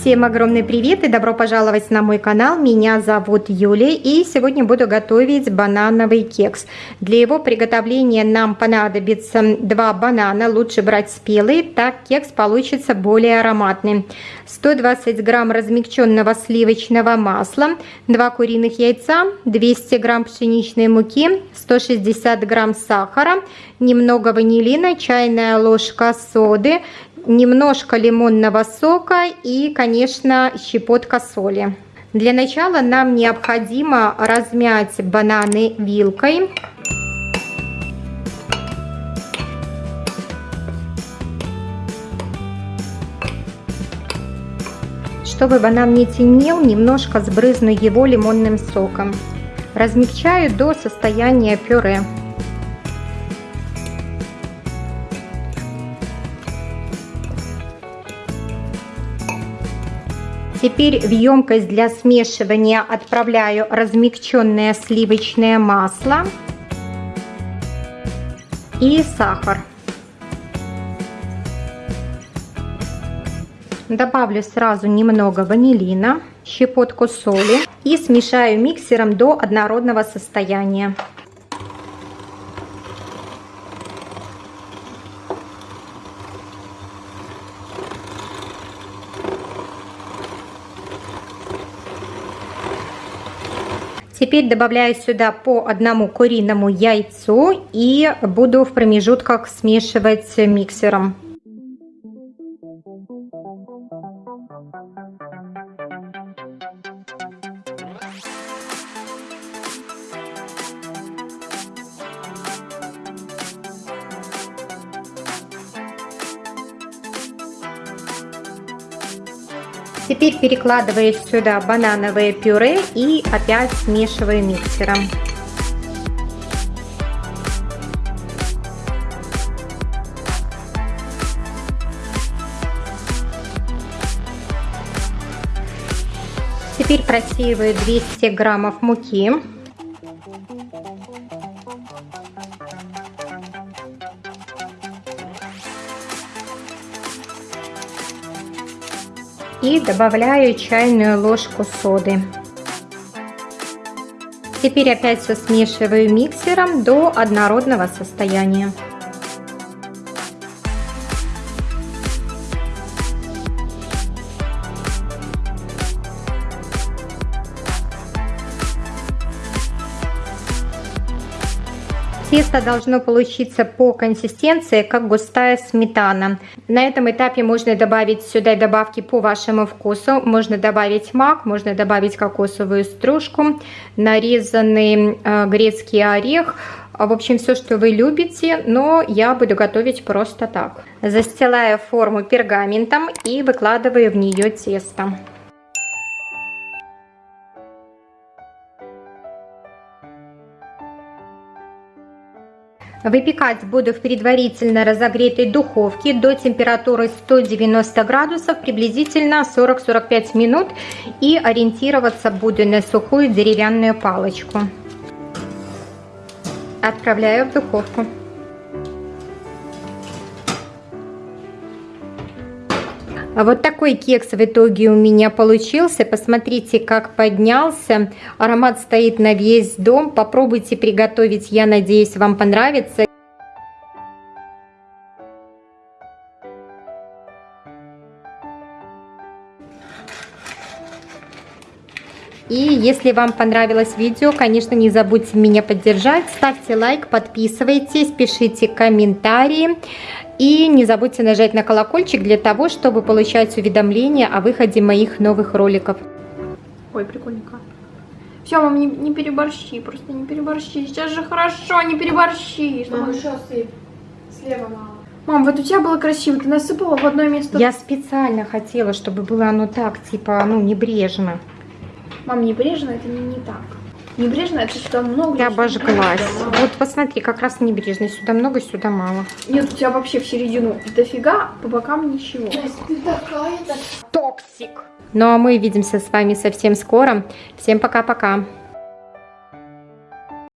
Всем огромный привет и добро пожаловать на мой канал. Меня зовут Юлия и сегодня буду готовить банановый кекс. Для его приготовления нам понадобится два банана, лучше брать спелые, так кекс получится более ароматный. 120 грамм размягченного сливочного масла, 2 куриных яйца, 200 грамм пшеничной муки, 160 грамм сахара, немного ванилина, чайная ложка соды, немножко лимонного сока и, конечно, щепотка соли. Для начала нам необходимо размять бананы вилкой. Чтобы банан не темнел, немножко сбрызну его лимонным соком. Размягчаю до состояния пюре. Теперь в емкость для смешивания отправляю размягченное сливочное масло и сахар. Добавлю сразу немного ванилина, щепотку соли и смешаю миксером до однородного состояния. Теперь добавляю сюда по одному куриному яйцу и буду в промежутках смешивать миксером. Теперь перекладываю сюда банановое пюре и опять смешиваю миксером. Теперь просеиваю 200 граммов муки. И добавляю чайную ложку соды. Теперь опять все смешиваю миксером до однородного состояния. Тесто должно получиться по консистенции, как густая сметана. На этом этапе можно добавить сюда добавки по вашему вкусу. Можно добавить мак, можно добавить кокосовую стружку, нарезанный э, грецкий орех. В общем, все, что вы любите, но я буду готовить просто так. Застилаю форму пергаментом и выкладываю в нее тесто. Выпекать буду в предварительно разогретой духовке до температуры 190 градусов приблизительно 40-45 минут и ориентироваться буду на сухую деревянную палочку. Отправляю в духовку. А вот такой кекс в итоге у меня получился. Посмотрите, как поднялся. Аромат стоит на весь дом. Попробуйте приготовить. Я надеюсь, вам понравится. И если вам понравилось видео, конечно, не забудьте меня поддержать. Ставьте лайк, подписывайтесь, пишите комментарии. И не забудьте нажать на колокольчик для того, чтобы получать уведомления о выходе моих новых роликов. Ой, прикольненько. Все, мам, не, не переборщи, просто не переборщи. Сейчас же хорошо, не переборщи. Мам, еще сыпь. Слева мало. Мам, вот у тебя было красиво, ты насыпала в одно место. Я специально хотела, чтобы было оно так, типа, ну, небрежно. Мам, небрежно это не, не так. Небрежно это сюда много. Я обожглась. Вот посмотри, как раз небрежно. Сюда много, сюда мало. Нет, у тебя вообще в середину дофига, по бокам ничего. Ты такая-то. Токсик. Ну а мы увидимся с вами совсем скоро. Всем пока-пока.